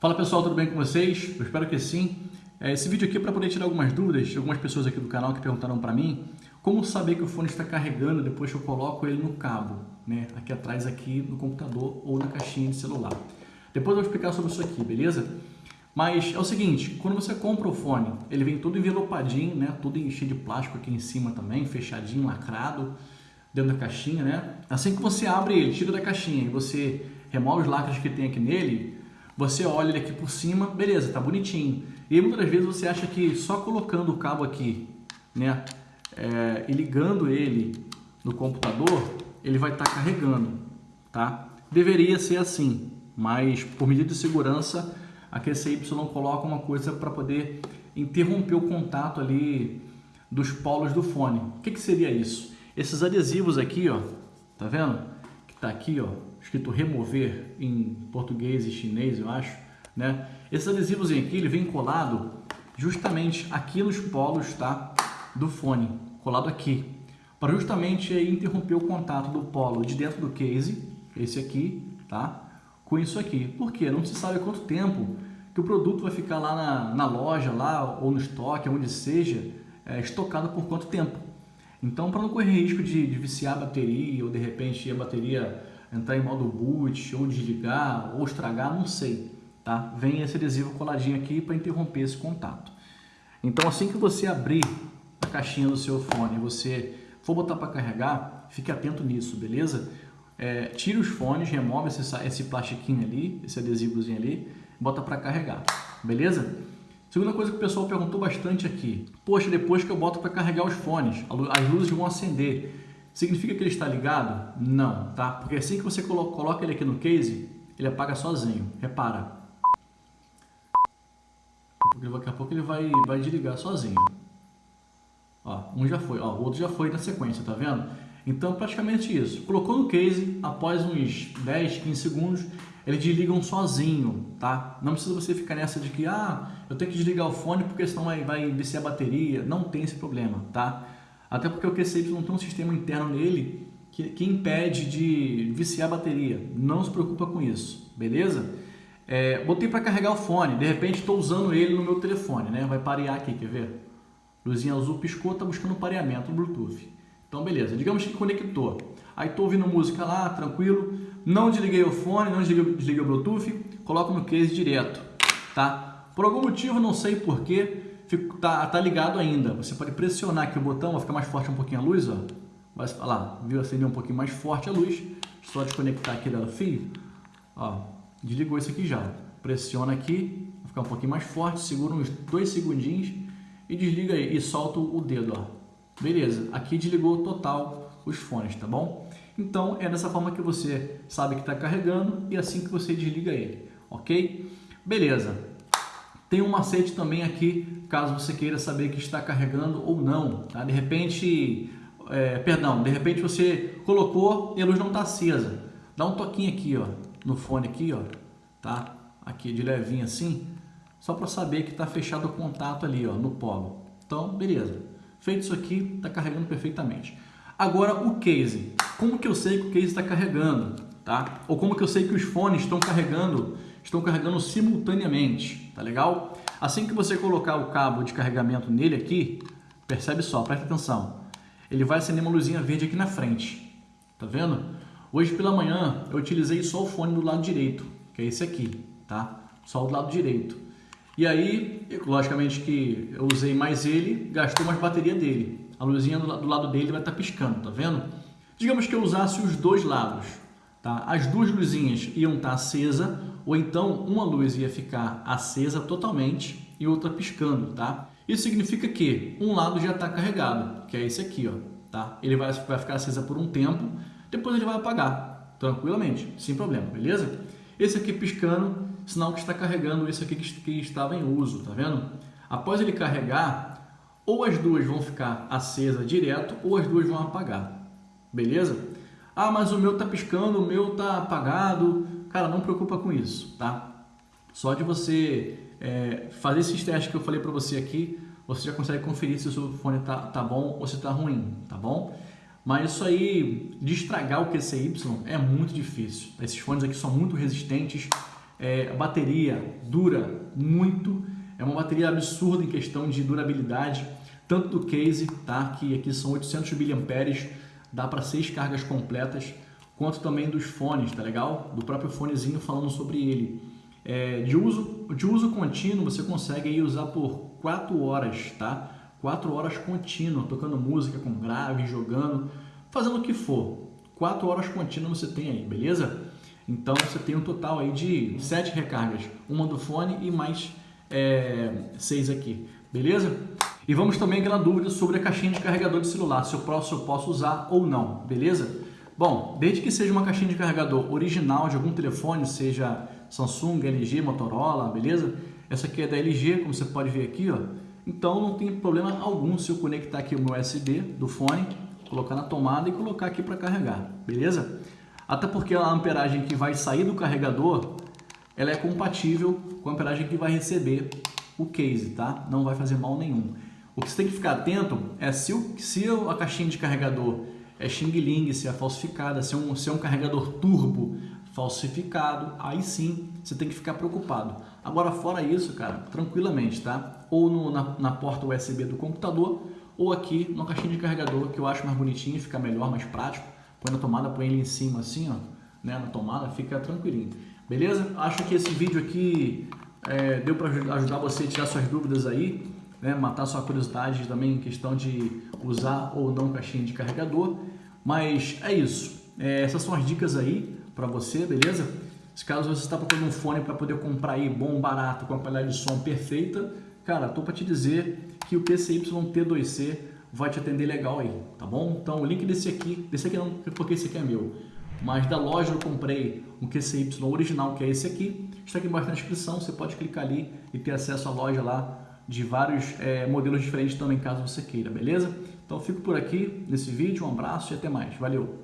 Fala pessoal, tudo bem com vocês? Eu espero que sim. É, esse vídeo aqui é para poder tirar algumas dúvidas de algumas pessoas aqui do canal que perguntaram para mim como saber que o fone está carregando depois que eu coloco ele no cabo, né? aqui atrás aqui no computador ou na caixinha de celular. Depois eu vou explicar sobre isso aqui, beleza? Mas é o seguinte, quando você compra o fone, ele vem todo envelopadinho, né? Todo cheio de plástico aqui em cima também, fechadinho, lacrado, dentro da caixinha, né? Assim que você abre ele, tira da caixinha e você remove os lacres que tem aqui nele, você olha ele aqui por cima, beleza, tá bonitinho. E muitas vezes você acha que só colocando o cabo aqui, né, é, e ligando ele no computador, ele vai estar tá carregando, tá? Deveria ser assim, mas por medida de segurança, a QCY coloca uma coisa para poder interromper o contato ali dos polos do fone. O que, que seria isso? Esses adesivos aqui, ó, tá vendo? Que tá aqui, ó, escrito remover em português e chinês, eu acho, né? Esses adesivos aqui, ele vem colado justamente aqui nos polos, tá? Do fone, colado aqui, para justamente interromper o contato do polo de dentro do case, esse aqui, tá? Com isso aqui. Por quê? Não se sabe quanto tempo que o produto vai ficar lá na, na loja, lá ou no estoque, onde seja, é, estocado por quanto tempo. Então, para não correr risco de, de viciar a bateria ou de repente a bateria entrar em modo boot, ou desligar, ou estragar, não sei. Tá? Vem esse adesivo coladinho aqui para interromper esse contato. Então assim que você abrir a caixinha do seu fone e você for botar para carregar, fique atento nisso, beleza? É, tira os fones, remove esse, esse plastiquinho ali, esse adesivozinho ali, bota para carregar, beleza? Segunda coisa que o pessoal perguntou bastante aqui. Poxa, depois que eu boto para carregar os fones, as luzes vão acender. Significa que ele está ligado? Não, tá? Porque assim que você coloca ele aqui no case, ele apaga sozinho. Repara. Daqui a pouco ele vai, vai desligar sozinho. Ó, um já foi, ó, o outro já foi na sequência, tá vendo? Então, praticamente isso. Colocou no case, após uns 10, 15 segundos, eles desligam sozinho, tá? Não precisa você ficar nessa de que, ah, eu tenho que desligar o fone porque senão vai, vai descer a bateria. Não tem esse problema, tá? Até porque o QCY não tem um sistema interno nele que, que impede de viciar a bateria. Não se preocupa com isso, beleza? É, botei para carregar o fone, de repente estou usando ele no meu telefone, né? Vai parear aqui, quer ver? Luzinha azul piscou, está buscando pareamento no Bluetooth. Então, beleza. Digamos que conectou. Aí estou ouvindo música lá, tranquilo. Não desliguei o fone, não desliguei, desliguei o Bluetooth. Coloco no case direto, tá? Por algum motivo, não sei porquê, fica, tá, tá ligado ainda. Você pode pressionar aqui o botão, vai ficar mais forte um pouquinho a luz, ó. Vai lá, viu? Acender um pouquinho mais forte a luz. Só desconectar aqui do fio. Ó, desligou isso aqui já. Pressiona aqui, vai ficar um pouquinho mais forte, segura uns dois segundinhos e desliga aí e solta o dedo, ó. Beleza, aqui desligou total os fones, tá bom? Então é dessa forma que você sabe que está carregando e assim que você desliga ele, ok? Beleza. Tem um macete também aqui, caso você queira saber que está carregando ou não. Tá? De repente, é, perdão, de repente você colocou e a luz não está acesa. Dá um toquinho aqui, ó, no fone aqui, ó, tá? Aqui de levinho assim, só para saber que está fechado o contato ali, ó, no polo. Então, beleza. Feito isso aqui, está carregando perfeitamente. Agora o case. Como que eu sei que o case está carregando? Tá? Ou como que eu sei que os fones estão carregando estão carregando simultaneamente, tá legal? Assim que você colocar o cabo de carregamento nele aqui, percebe só, presta atenção, ele vai acender uma luzinha verde aqui na frente, tá vendo? Hoje pela manhã eu utilizei só o fone do lado direito, que é esse aqui, tá? Só o lado direito. E aí, logicamente que eu usei mais ele, gastou mais bateria dele. A luzinha do lado dele vai estar tá piscando, tá vendo? Digamos que eu usasse os dois lados, tá? As duas luzinhas iam estar tá acesa ou então uma luz ia ficar acesa totalmente e outra piscando, tá? Isso significa que um lado já está carregado, que é esse aqui, ó, tá? Ele vai, vai ficar acesa por um tempo, depois ele vai apagar, tranquilamente, sem problema, beleza? Esse aqui piscando, sinal que está carregando esse aqui que, que estava em uso, tá vendo? Após ele carregar, ou as duas vão ficar acesa direto, ou as duas vão apagar, beleza? Ah, mas o meu está piscando, o meu está apagado, Cara, não preocupa com isso, tá? Só de você é, fazer esses testes que eu falei para você aqui, você já consegue conferir se o seu fone tá, tá bom ou se tá ruim, tá bom? Mas isso aí, de estragar o QCY é muito difícil. Esses fones aqui são muito resistentes, É, a bateria dura muito, é uma bateria absurda em questão de durabilidade, tanto do case, tá? que aqui são 800 mAh, dá para seis cargas completas, quanto também dos fones, tá legal? Do próprio fonezinho falando sobre ele. É, de, uso, de uso contínuo, você consegue aí usar por 4 horas, tá? 4 horas contínuo, tocando música com grave, jogando, fazendo o que for. 4 horas contínuo você tem aí, beleza? Então você tem um total aí de 7 recargas, uma do fone e mais é, 6 aqui, beleza? E vamos também aquela dúvida sobre a caixinha de carregador de celular, se eu posso, se eu posso usar ou não, beleza? Bom, desde que seja uma caixinha de carregador original de algum telefone, seja Samsung, LG, Motorola, beleza? Essa aqui é da LG, como você pode ver aqui, ó. Então não tem problema algum se eu conectar aqui o meu USB do fone, colocar na tomada e colocar aqui para carregar, beleza? Até porque a amperagem que vai sair do carregador, ela é compatível com a amperagem que vai receber o case, tá? Não vai fazer mal nenhum. O que você tem que ficar atento é se, o, se a caixinha de carregador é Xing Ling, se é falsificada, se é, um, se é um carregador turbo falsificado, aí sim você tem que ficar preocupado. Agora, fora isso, cara, tranquilamente, tá? Ou no, na, na, porta USB do computador, ou aqui na caixinha de carregador, que eu acho mais bonitinho, fica melhor, mais prático. Põe na tomada, põe ele em cima assim, ó, né, na tomada, fica tranquilinho. Beleza? Acho que esse vídeo aqui é, deu para ajudar você a tirar suas dúvidas aí né, matar sua curiosidade também em questão de usar ou não caixinha de carregador. Mas é isso. É, essas são as dicas aí para você, beleza? Se caso você está procurando um fone para poder comprar aí bom, barato, com a qualidade de som perfeita, cara, tô para te dizer que o PCY T2C vai te atender legal aí, tá bom? Então o link desse aqui, desse aqui não, porque esse aqui é meu, mas da loja eu comprei um QCY original, que é esse aqui, está aqui embaixo na descrição, você pode clicar ali e ter acesso à loja lá de vários é, modelos diferentes também, caso você queira, beleza? Então fico por aqui nesse vídeo, um abraço e até mais. Valeu!